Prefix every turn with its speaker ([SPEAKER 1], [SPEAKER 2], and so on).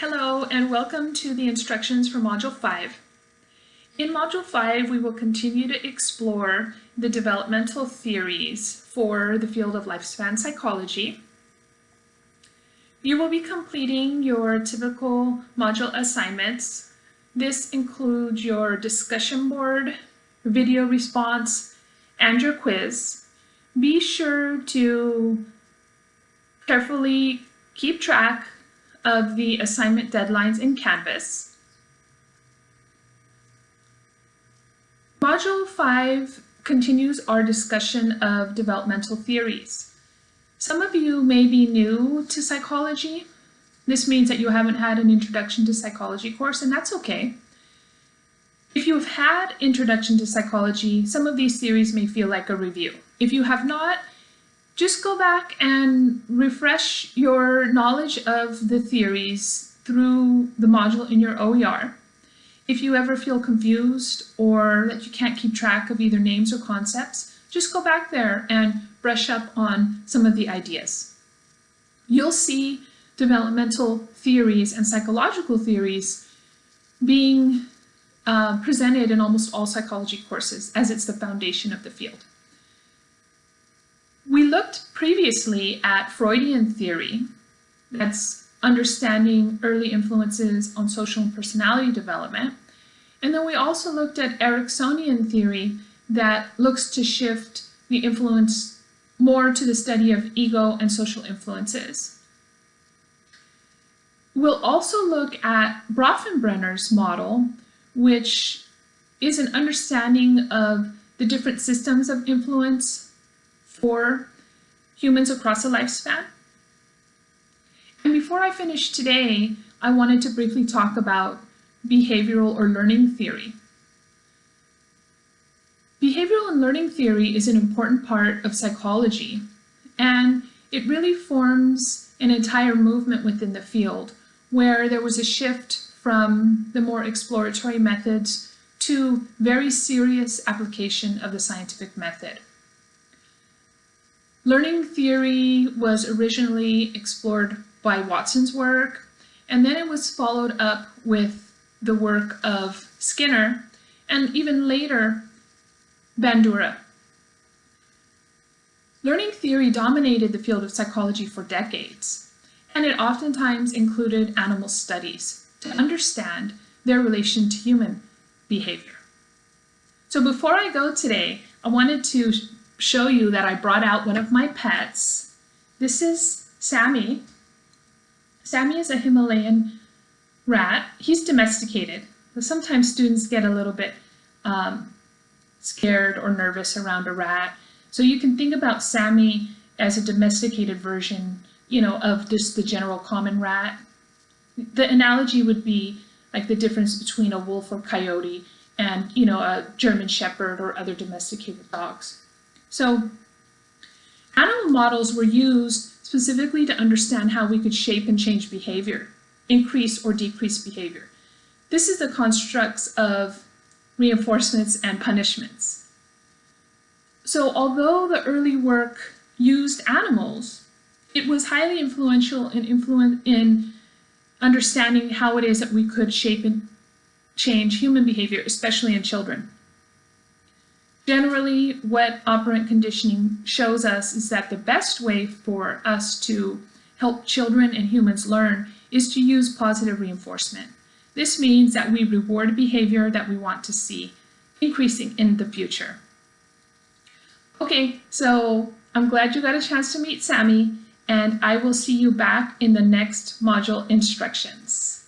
[SPEAKER 1] Hello and welcome to the instructions for Module 5. In Module 5 we will continue to explore the developmental theories for the field of lifespan psychology. You will be completing your typical module assignments. This includes your discussion board, video response, and your quiz. Be sure to carefully keep track of the assignment deadlines in Canvas. Module 5 continues our discussion of developmental theories. Some of you may be new to psychology. This means that you haven't had an Introduction to Psychology course, and that's okay. If you've had Introduction to Psychology, some of these theories may feel like a review. If you have not, just go back and refresh your knowledge of the theories through the module in your OER. If you ever feel confused or that you can't keep track of either names or concepts, just go back there and brush up on some of the ideas. You'll see developmental theories and psychological theories being uh, presented in almost all psychology courses as it's the foundation of the field. We looked previously at Freudian theory, that's understanding early influences on social and personality development. And then we also looked at Ericksonian theory that looks to shift the influence more to the study of ego and social influences. We'll also look at Bronfenbrenner's model, which is an understanding of the different systems of influence for humans across a lifespan. And before I finish today, I wanted to briefly talk about behavioral or learning theory. Behavioral and learning theory is an important part of psychology, and it really forms an entire movement within the field where there was a shift from the more exploratory methods to very serious application of the scientific method. Learning theory was originally explored by Watson's work, and then it was followed up with the work of Skinner, and even later, Bandura. Learning theory dominated the field of psychology for decades, and it oftentimes included animal studies to understand their relation to human behavior. So before I go today, I wanted to show you that I brought out one of my pets. This is Sammy. Sammy is a Himalayan rat. He's domesticated. Sometimes students get a little bit um, scared or nervous around a rat. So you can think about Sammy as a domesticated version, you know, of just the general common rat. The analogy would be like the difference between a wolf or coyote and, you know, a German shepherd or other domesticated dogs. So animal models were used specifically to understand how we could shape and change behavior, increase or decrease behavior. This is the constructs of reinforcements and punishments. So although the early work used animals, it was highly influential in, in understanding how it is that we could shape and change human behavior, especially in children. Generally, what operant conditioning shows us is that the best way for us to help children and humans learn is to use positive reinforcement. This means that we reward behavior that we want to see increasing in the future. Okay, so I'm glad you got a chance to meet Sammy, and I will see you back in the next module instructions.